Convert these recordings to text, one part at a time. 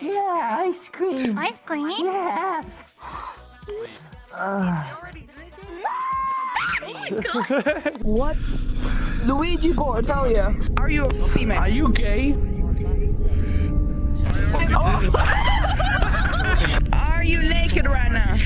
Yeah, ice cream. Ice cream? Yeah. Uh, What? Luigi Bordelia. Are you a female? Are you gay? Are you naked right now?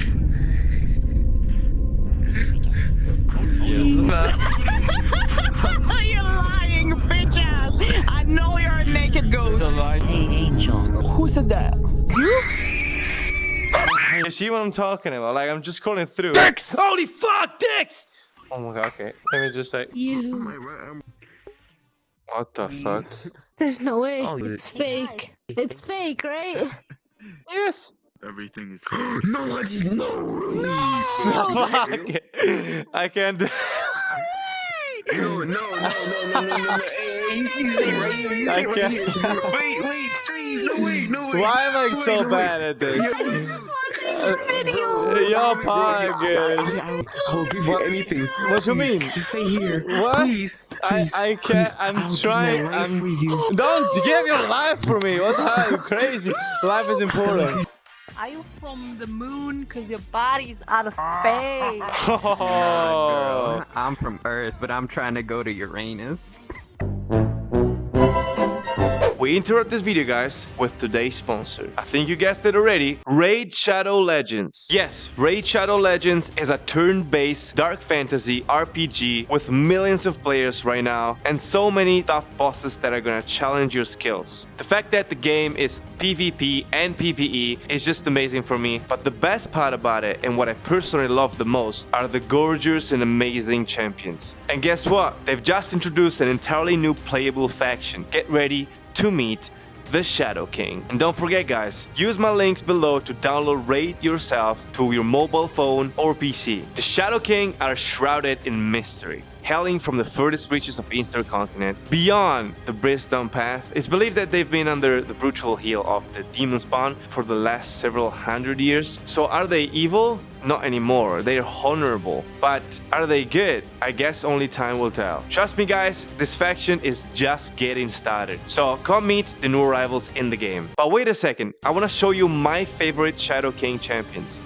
You see what I'm talking about? Like, I'm just scrolling through. Dicks! Holy fuck, dicks! Oh my god, okay. Let me just like. You. What the fuck? There's no way. Oh, it's fake. It's fake, right? Yes! Everything is no, it's no. Fuck! I can't do No, no, no, no, no, no, no, no. Hey, he's, he's staying right here. He's I staying right can't. here. Wait, wait, Steve. No, wait, no, wait. Why am I Wait, so no, bad wait. at this? I was just watching your uh, video. Yo, I, Pog! I, I will give you anything. What you mean? Just stay here. What? Please, I- please. I I can't- please. I'm I'll give trying- my life I'm- you. Don't give your life for me! What the hell? You crazy? Life is important. Are you from the moon? Cause your body's out of space. Oh. I'm from Earth, but I'm trying to go to Uranus. We interrupt this video, guys, with today's sponsor. I think you guessed it already. Raid Shadow Legends. Yes, Raid Shadow Legends is a turn-based dark fantasy RPG with millions of players right now and so many tough bosses that are gonna challenge your skills. The fact that the game is PvP and PvE is just amazing for me, but the best part about it and what I personally love the most are the gorgeous and amazing champions. And guess what? They've just introduced an entirely new playable faction. Get ready to meet the Shadowkin. And don't forget guys, use my links below to download Raid yourself to your mobile phone or PC. The Shadowkin are shrouded in mystery. Hailing from the furthest reaches of Eastern continent, beyond the Brimstone Path, it's believed that they've been under the brutal heel of the demon spawn for the last several hundred years. So are they evil? Not anymore. They're honorable. But are they good? I guess only time will tell. Trust me guys, this faction is just getting started. So come meet the new arrivals in the game. But wait a second, I want to show you my favorite Shadowkin champions.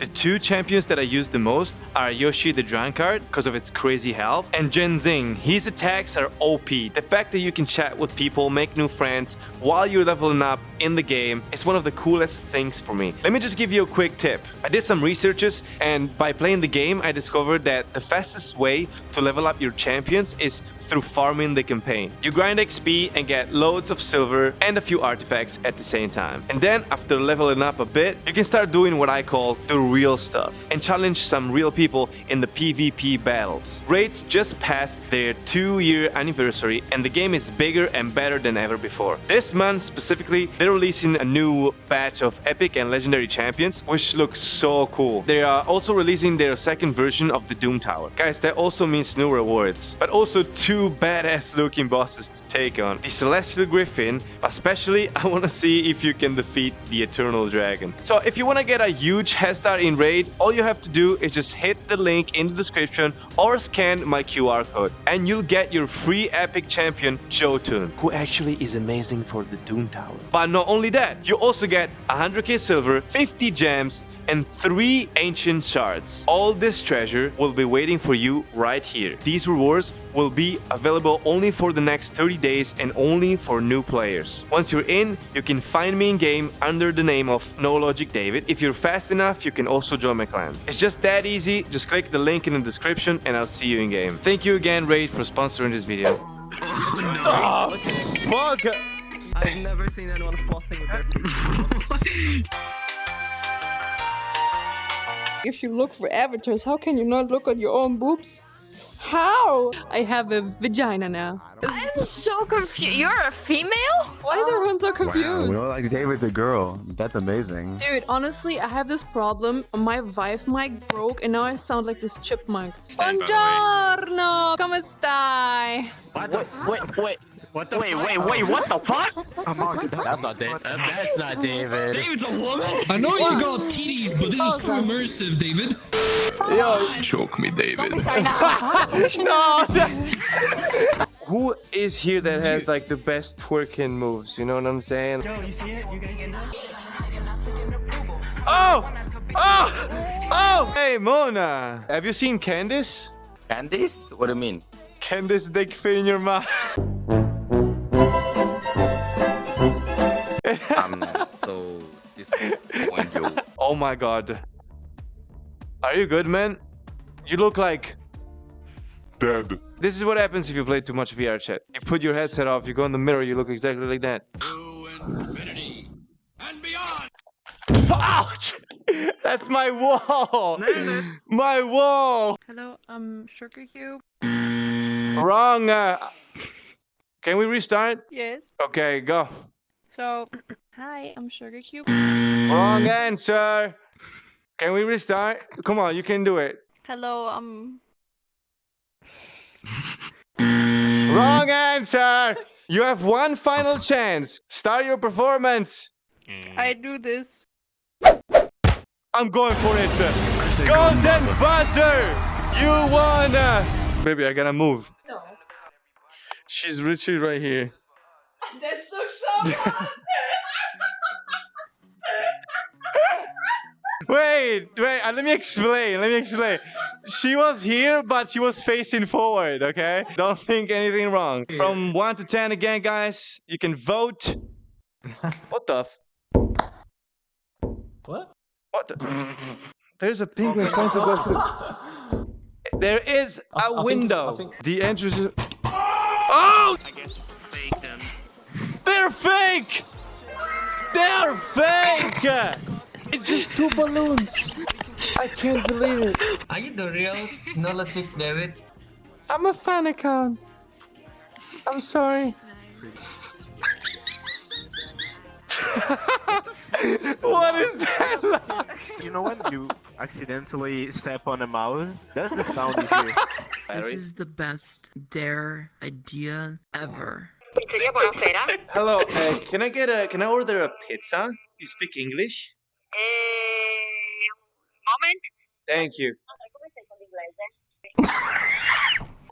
The two champions that I use the most are Yoshi the Drunkard because of its crazy health and Genzin. His attacks are OP. The fact that you can chat with people, make new friends while you're leveling up in the game is one of the coolest things for me. Let me just give you a quick tip. I did some researches and by playing the game I discovered that the fastest way to level up your champions is through farming the campaign. You grind XP and get loads of silver and a few artifacts at the same time. And then after leveling up a bit, you can start doing what I call the real stuff and challenge some real people in the PvP battles. Raids just passed their two year anniversary and the game is bigger and better than ever before. This month specifically, they're releasing a new batch of epic and legendary champions which looks so cool. They are also releasing their second version of the Doom Tower. Guys, that also means new rewards, but also two badass looking bosses to take on. The Celestial Griffin, especially I want to see if you can defeat the Eternal Dragon. So if you want to get a huge head start in Raid, all you have to do is just hit the link in the description or scan my QR code and you'll get your free epic champion Jotun, who actually is amazing for the Doom Tower. But not only that, you also get 100k silver, 50 gems, and three ancient shards. All this treasure will be waiting for you right here. These rewards will be available only for the next 30 days and only for new players. Once you're in, you can find me in game under the name of No Logic David. If you're fast enough, you can also join my clan. It's just that easy. Just click the link in the description and I'll see you in game. Thank you again Raid for sponsoring this video. Oh, fuck! I've never seen anyone flossing with their feet. If you look for avatars, how can you not look at your own boobs? How? I have a vagina now. I'm so confused. You're a female? Why is everyone so confused? Wow, confused? we know like David's a girl. That's amazing. Dude, honestly, I have this problem. My Vive mic broke and now I sound like this chipmunk. Buongiorno! Come stai? What the wait, wait, what the wait, wait, wait, what the fuck? That's not David. That's not David. David's a woman? I know you got titties, but this is so immersive, David. Yo, Choke me, David. no! who is here that has like the best twerking moves? You know what I'm saying? Yo, you see it? You gonna get that? Oh! Oh! Oh! Hey, Mona! Have you seen Candice? Candice? What do you mean? Candice dick fit in your mouth. I'm so disappointed. oh my god. Are you good, man? You look like... Dead. This is what happens if you play too much VR chat. You put your headset off, you go in the mirror, you look exactly like that. infinity. Ouch! That's my wall! My wall! Hello, um, Sugar Cube. Wrong. Uh, can we restart? Yes. Okay, go. So, hi, I'm Sugar Cube. Wrong answer. Can we restart? Come on, you can do it. Hello, um, Wrong answer. You have one final chance. Start your performance. I do this. I'm going for it. Golden buzzer. You won. Baby, I gotta move. No. She's literally right here. That looks so fun. Wait, wait, uh, let me explain. Let me explain. She was here, but she was facing forward, okay? Don't think anything wrong. From 1 to 10 again, guys. You can vote. What the? F- What? what the? There's a penguin trying to go through. There is I- I a think window. think- The entrance is. Oh! I guess it's fake then. They're fake! They're fake! It's just two balloons. I can't believe it. Are you the real No Logic David? I'm a fan account. I'm sorry. what is that? like? You know when you accidentally step on a mouse? That's the sound you hear. This is the best dare idea ever. Hello, uh, can I get a? Can I order a pizza? You speak English? Moment. Thank you.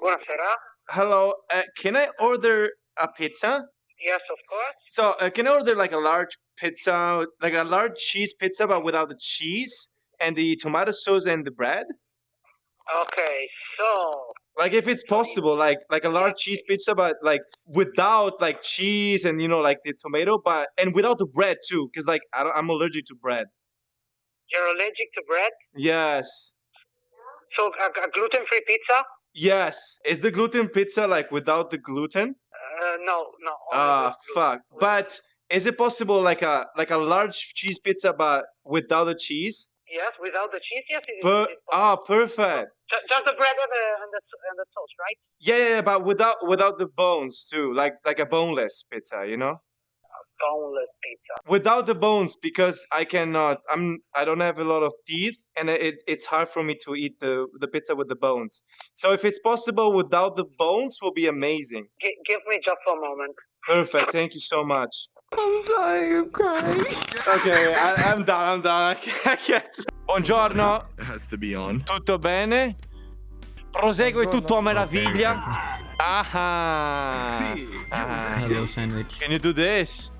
Buonasera. Hello, uh, can I order a pizza? Yes, of course. So, uh, can I order like a large pizza, like a large cheese pizza, but without the cheese and the tomato sauce and the bread? Okay, so Like, if it's possible, like like a large cheese pizza, but like without like cheese and you know like the tomato, but and without the bread too, because like I don't, I'm allergic to bread. you're allergic to bread? Yes, So a, a gluten-free pizza? yes. Is the gluten pizza like without the gluten? Uh, no, no. Ah, gluten. fuck. But is it possible like a like a large cheese pizza, but without the cheese? Yes, without the cheese, yes. It, Per- ah, perfect. Ju- just the bread and the and the, and the sauce, right? Yeah, yeah, yeah, but without without the bones too, like like a boneless pizza, you know? Boneless pizza. Without the bones, because I cannot. I'm I don't have a lot of teeth, and it it's hard for me to eat the the pizza with the bones. So if it's possible without the bones, will be amazing. G- give me just a moment. Perfect. Thank you so much. I'm dying, I'm crying. Okay, I, I'm done. I'm done. I can't. I can't. Buongiorno. It has to be on. Tutto bene? Prosegue tutto a meraviglia. Ah. ah. Hello, sandwich. Can you do this?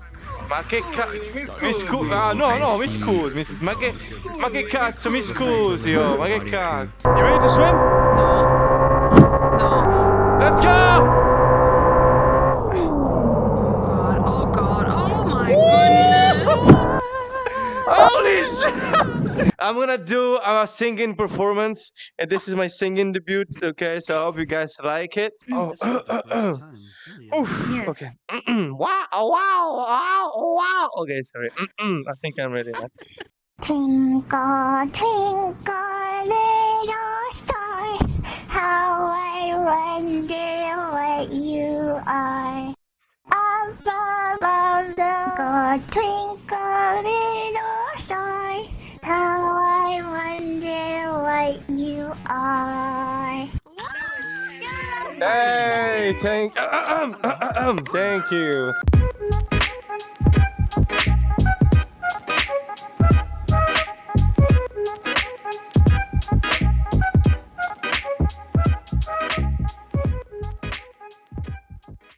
Ma che cazzo? Mi scusi. Ah, no, no, mi scusi. Ma che, ma che cazzo, mi scusi, oh, ma che cazzo? You ready to swim? Holy shit! I'm gonna do a singing performance, and this is my singing debut. Okay, so I hope you guys like it. Mm. Oh, Oof, okay. wow, wow, wow, wow. Okay, sorry. I think I'm ready now. Twinkle, twinkle, Hey, thank, um um thank you.